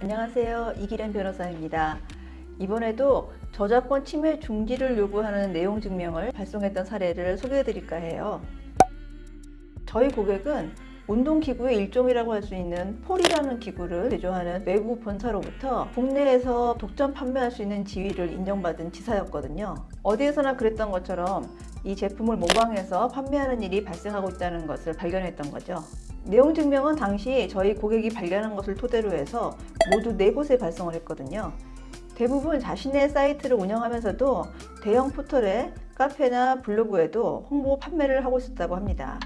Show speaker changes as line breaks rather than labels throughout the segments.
안녕하세요. 이기련 변호사입니다. 이번에도 저작권 침해 중지를 요구하는 내용 증명을 발송했던 사례를 소개해 드릴까 해요. 저희 고객은 운동기구의 일종이라고 할 수 있는 폴이라는 기구를 제조하는 외국 본사로부터 국내에서 독점 판매할 수 있는 지위를 인정받은 지사였거든요. 어디에서나 그랬던 것처럼 이 제품을 모방해서 판매하는 일이 발생하고 있다는 것을 발견했던 거죠. 내용 증명은 당시 저희 고객이 발견한 것을 토대로 해서 모두 네 곳에 발송을 했거든요. 대부분 자신의 사이트를 운영하면서도 대형 포털에 카페나 블로그에도 홍보 판매를 하고 있었다고 합니다.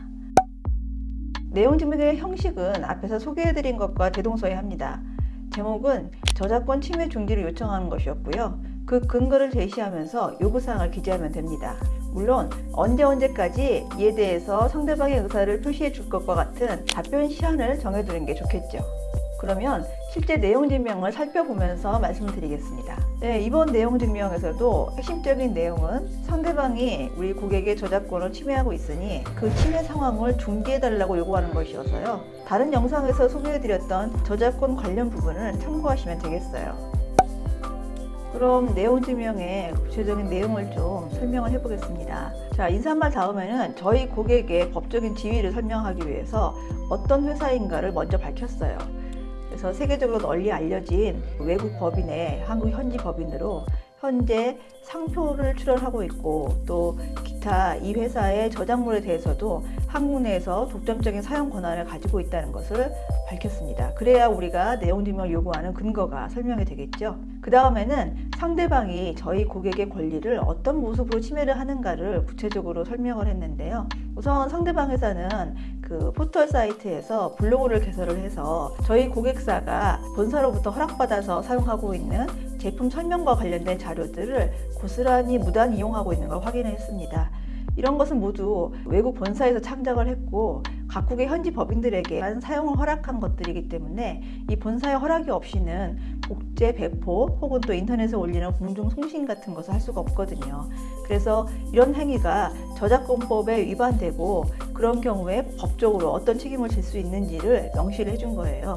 내용 증명의 형식은 앞에서 소개해드린 것과 대동소이합니다. 제목은 저작권 침해 중지를 요청하는 것이었고요. 그 근거를 제시하면서 요구사항을 기재하면 됩니다. 물론 언제 언제까지 이에 대해서 상대방의 의사를 표시해 줄 것과 같은 답변 시한을 정해두는 게 좋겠죠. 그러면 실제 내용 증명을 살펴보면서 말씀드리겠습니다. 네, 이번 내용 증명에서도 핵심적인 내용은 상대방이 우리 고객의 저작권을 침해하고 있으니 그 침해 상황을 중지해달라고 요구하는 것이어서요. 다른 영상에서 소개해드렸던 저작권 관련 부분을 참고하시면 되겠어요. 그럼 내용 증명의 구체적인 내용을 좀 설명을 해보겠습니다. 자, 인사말 다음에는 저희 고객의 법적인 지위를 설명하기 위해서 어떤 회사인가를 먼저 밝혔어요. 그래서 세계적으로 널리 알려진 외국 법인의 한국 현지 법인으로 현재 상표를 출원하고 있고 또 기타 이 회사의 저작물에 대해서도 한국 내에서 독점적인 사용 권한을 가지고 있다는 것을 밝혔습니다. 그래야 우리가 내용 증명을 요구하는 근거가 설명이 되겠죠. 그 다음에는 상대방이 저희 고객의 권리를 어떤 모습으로 침해를 하는가를 구체적으로 설명을 했는데요. 우선 상대방 회사는 그 포털 사이트에서 블로그를 개설을 해서 저희 고객사가 본사로부터 허락받아서 사용하고 있는 제품 설명과 관련된 자료들을 고스란히 무단 이용하고 있는 걸 확인했습니다. 이런 것은 모두 외국 본사에서 창작을 했고 각국의 현지 법인들에게만 사용을 허락한 것들이기 때문에 이 본사의 허락이 없이는 복제 배포 혹은 또 인터넷에 올리는 공중 송신 같은 것을 할 수가 없거든요. 그래서 이런 행위가 저작권법에 위반되고 그런 경우에 법적으로 어떤 책임을 질 수 있는지를 명시를 해준 거예요.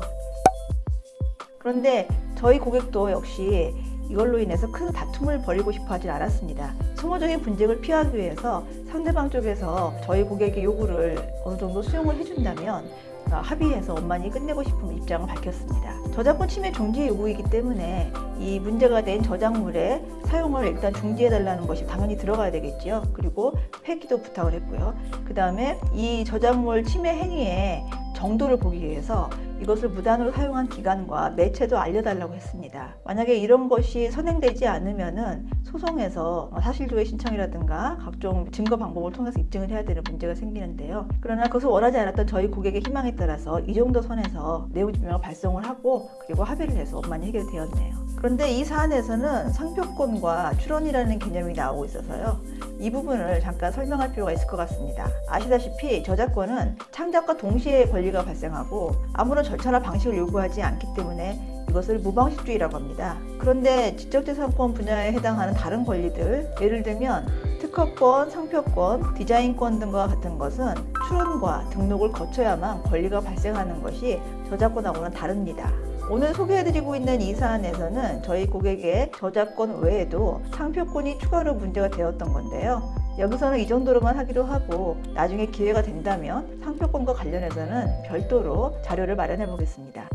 그런데 저희 고객도 역시 이걸로 인해서 큰 다툼을 벌이고 싶어 하진 않았습니다. 소모적인 분쟁을 피하기 위해서 상대방 쪽에서 저희 고객의 요구를 어느 정도 수용을 해준다면 합의해서 원만히 끝내고 싶은 입장을 밝혔습니다. 저작권 침해 중지 요구이기 때문에 이 문제가 된 저작물의 사용을 일단 중지해달라는 것이 당연히 들어가야 되겠죠. 그리고 폐기도 부탁을 했고요. 그 다음에 이 저작물 침해 행위에 정도를 보기 위해서 이것을 무단으로 사용한 기관과 매체도 알려달라고 했습니다. 만약에 이런 것이 선행되지 않으면 소송에서 사실조회 신청이라든가 각종 증거 방법을 통해서 입증을 해야 되는 문제가 생기는데요. 그러나 그것을 원하지 않았던 저희 고객의 희망에 따라서 이 정도 선에서 내용 증명을 발송을 하고 그리고 합의를 해서 원만히 해결되었네요. 그런데 이 사안에서는 상표권과 출원이라는 개념이 나오고 있어서요. 이 부분을 잠깐 설명할 필요가 있을 것 같습니다. 아시다시피 저작권은 창작과 동시에 권리가 발생하고 아무런 절차나 방식을 요구하지 않기 때문에 이것을 무방식주의라고 합니다. 그런데 지적재산권 분야에 해당하는 다른 권리들 예를 들면 특허권, 상표권, 디자인권 등과 같은 것은 출원과 등록을 거쳐야만 권리가 발생하는 것이 저작권하고는 다릅니다. 오늘 소개해드리고 있는 이 사안에서는 저희 고객의 저작권 외에도 상표권이 추가로 문제가 되었던 건데요. 여기서는 이 정도로만 하기로 하고 나중에 기회가 된다면 상표권과 관련해서는 별도로 자료를 마련해 보겠습니다.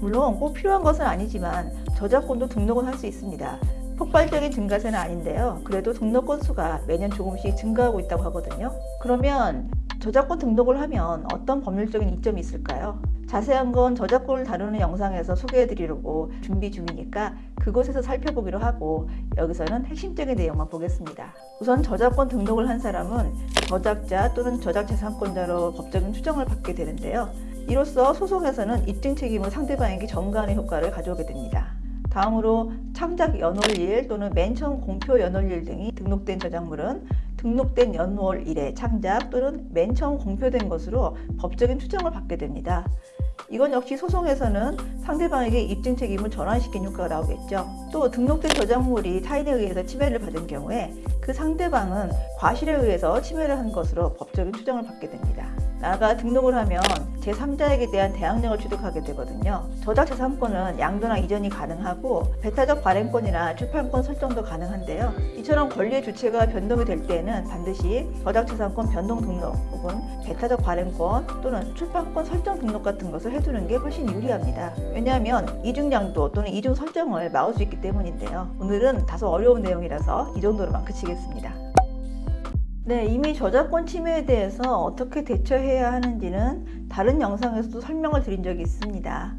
물론 꼭 필요한 것은 아니지만 저작권도 등록은 할수 있습니다. 폭발적인 증가세는 아닌데요. 그래도 등록 건수가 매년 조금씩 증가하고 있다고 하거든요. 그러면 저작권 등록을 하면 어떤 법률적인 이점이 있을까요? 자세한 건 저작권을 다루는 영상에서 소개해 드리려고 준비 중이니까 그곳에서 살펴보기로 하고 여기서는 핵심적인 내용만 보겠습니다. 우선 저작권 등록을 한 사람은 저작자 또는 저작재산권자로 법적인 추정을 받게 되는데요. 이로써 소송에서는 입증 책임을 상대방에게 전가하는 효과를 가져오게 됩니다. 다음으로 창작 연월일 또는 맨 처음 공표 연월일 등이 등록된 저작물은 등록된 연월일에 창작 또는 맨 처음 공표된 것으로 법적인 추정을 받게 됩니다. 이건 역시 소송에서는 상대방에게 입증 책임을 전환시킨 효과가 나오겠죠. 또 등록된 저작물이 타인에 의해서 침해를 받은 경우에 그 상대방은 과실에 의해서 침해를 한 것으로 법적인 추정을 받게 됩니다. 나가 등록을 하면 제3자에게 대한 대항력을 취득하게 되거든요. 저작 재산권은 양도나 이전이 가능하고 배타적 발행권이나 출판권 설정도 가능한데요. 이처럼 권리의 주체가 변동이 될 때에는 반드시 저작 재산권 변동 등록 혹은 배타적 발행권 또는 출판권 설정 등록 같은 것을 해두는 게 훨씬 유리합니다. 왜냐하면 이중 양도 또는 이중 설정을 막을 수 있기 때문인데요. 오늘은 다소 어려운 내용이라서 이 정도로만 그치겠습니다. 네, 이미 저작권 침해에 대해서 어떻게 대처해야 하는지는 다른 영상에서도 설명을 드린 적이 있습니다.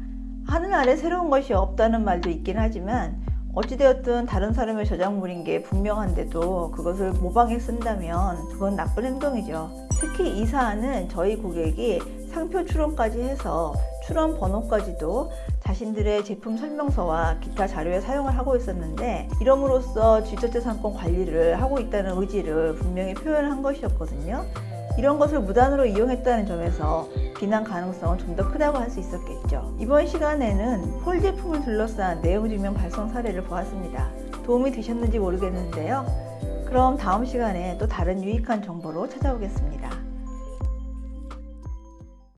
하늘 아래 새로운 것이 없다는 말도 있긴 하지만 어찌되었든 다른 사람의 저작물인 게 분명한데도 그것을 모방해 쓴다면 그건 나쁜 행동이죠. 특히 이 사안은 저희 고객이 상표 출원까지 해서 출원 번호까지도 자신들의 제품 설명서와 기타 자료에 사용을 하고 있었는데 이럼으로써 지적재산권 관리를 하고 있다는 의지를 분명히 표현한 것이었거든요. 이런 것을 무단으로 이용했다는 점에서 비난 가능성은 좀 더 크다고 할 수 있었겠죠. 이번 시간에는 폴 제품을 둘러싼 내용 증명 발송 사례를 보았습니다. 도움이 되셨는지 모르겠는데요. 그럼 다음 시간에 또 다른 유익한 정보로 찾아오겠습니다.